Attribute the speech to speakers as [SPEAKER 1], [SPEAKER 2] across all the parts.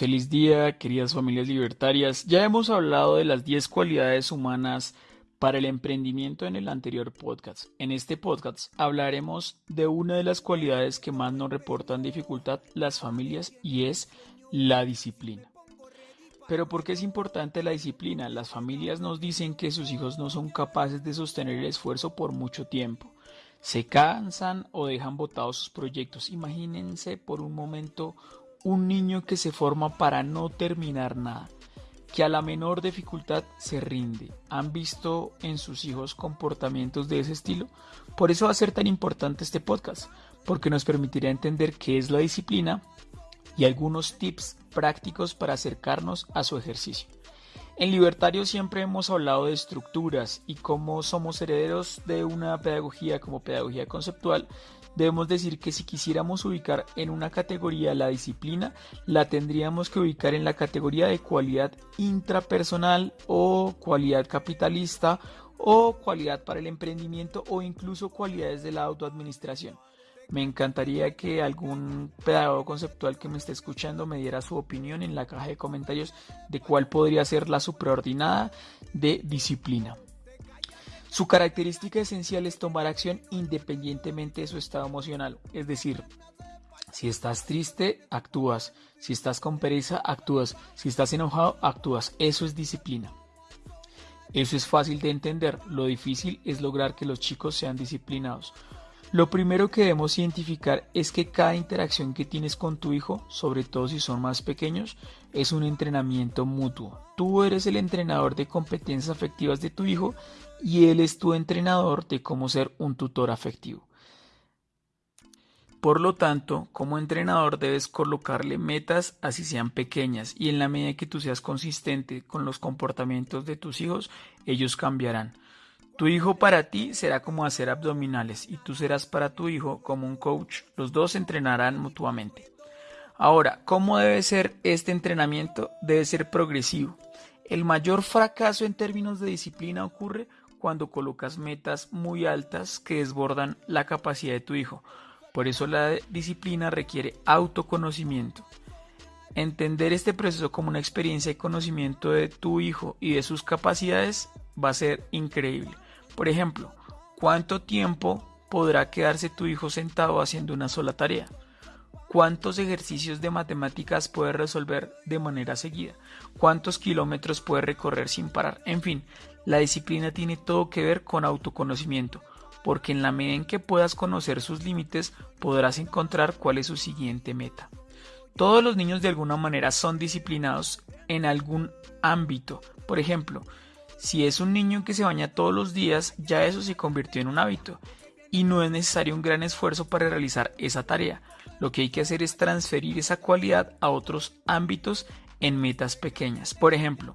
[SPEAKER 1] Feliz día, queridas familias libertarias. Ya hemos hablado de las 10 cualidades humanas para el emprendimiento en el anterior podcast. En este podcast hablaremos de una de las cualidades que más nos reportan dificultad las familias y es la disciplina. Pero ¿por qué es importante la disciplina? Las familias nos dicen que sus hijos no son capaces de sostener el esfuerzo por mucho tiempo. Se cansan o dejan botados sus proyectos. Imagínense por un momento un niño que se forma para no terminar nada, que a la menor dificultad se rinde. ¿Han visto en sus hijos comportamientos de ese estilo? Por eso va a ser tan importante este podcast, porque nos permitirá entender qué es la disciplina y algunos tips prácticos para acercarnos a su ejercicio. En Libertario siempre hemos hablado de estructuras y cómo somos herederos de una pedagogía como pedagogía conceptual, debemos decir que si quisiéramos ubicar en una categoría la disciplina, la tendríamos que ubicar en la categoría de cualidad intrapersonal o cualidad capitalista o cualidad para el emprendimiento o incluso cualidades de la autoadministración. Me encantaría que algún pedagogo conceptual que me esté escuchando me diera su opinión en la caja de comentarios de cuál podría ser la supraordinada de disciplina. Su característica esencial es tomar acción independientemente de su estado emocional, es decir, si estás triste, actúas, si estás con pereza, actúas, si estás enojado, actúas, eso es disciplina. Eso es fácil de entender, lo difícil es lograr que los chicos sean disciplinados. Lo primero que debemos identificar es que cada interacción que tienes con tu hijo, sobre todo si son más pequeños, es un entrenamiento mutuo. Tú eres el entrenador de competencias afectivas de tu hijo y él es tu entrenador de cómo ser un tutor afectivo. Por lo tanto, como entrenador debes colocarle metas así sean pequeñas y en la medida que tú seas consistente con los comportamientos de tus hijos, ellos cambiarán. Tu hijo para ti será como hacer abdominales y tú serás para tu hijo como un coach. Los dos entrenarán mutuamente. Ahora, ¿cómo debe ser este entrenamiento? Debe ser progresivo. El mayor fracaso en términos de disciplina ocurre cuando colocas metas muy altas que desbordan la capacidad de tu hijo. Por eso la disciplina requiere autoconocimiento. Entender este proceso como una experiencia y conocimiento de tu hijo y de sus capacidades va a ser increíble. Por ejemplo, ¿cuánto tiempo podrá quedarse tu hijo sentado haciendo una sola tarea? ¿Cuántos ejercicios de matemáticas puede resolver de manera seguida? ¿Cuántos kilómetros puede recorrer sin parar? En fin, la disciplina tiene todo que ver con autoconocimiento, porque en la medida en que puedas conocer sus límites podrás encontrar cuál es su siguiente meta. Todos los niños de alguna manera son disciplinados en algún ámbito. Por ejemplo, si es un niño que se baña todos los días, ya eso se convirtió en un hábito y no es necesario un gran esfuerzo para realizar esa tarea. Lo que hay que hacer es transferir esa cualidad a otros ámbitos en metas pequeñas. Por ejemplo,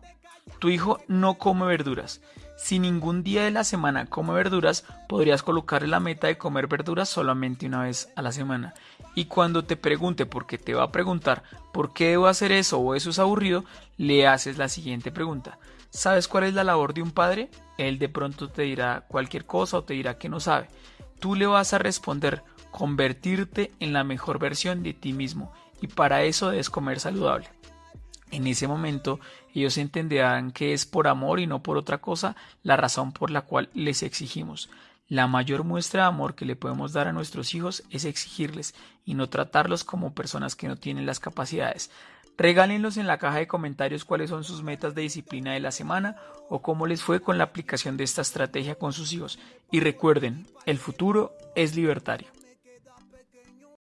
[SPEAKER 1] tu hijo no come verduras. Si ningún día de la semana come verduras, podrías colocarle la meta de comer verduras solamente una vez a la semana. Y cuando te pregunte, porque te va a preguntar por qué debo hacer eso o eso es aburrido, le haces la siguiente pregunta. ¿Sabes cuál es la labor de un padre? Él de pronto te dirá cualquier cosa o te dirá que no sabe. Tú le vas a responder convertirte en la mejor versión de ti mismo y para eso debes comer saludable. En ese momento ellos entenderán que es por amor y no por otra cosa la razón por la cual les exigimos. La mayor muestra de amor que le podemos dar a nuestros hijos es exigirles y no tratarlos como personas que no tienen las capacidades. Regálenlos en la caja de comentarios cuáles son sus metas de disciplina de la semana o cómo les fue con la aplicación de esta estrategia con sus hijos. Y recuerden, el futuro es libertario.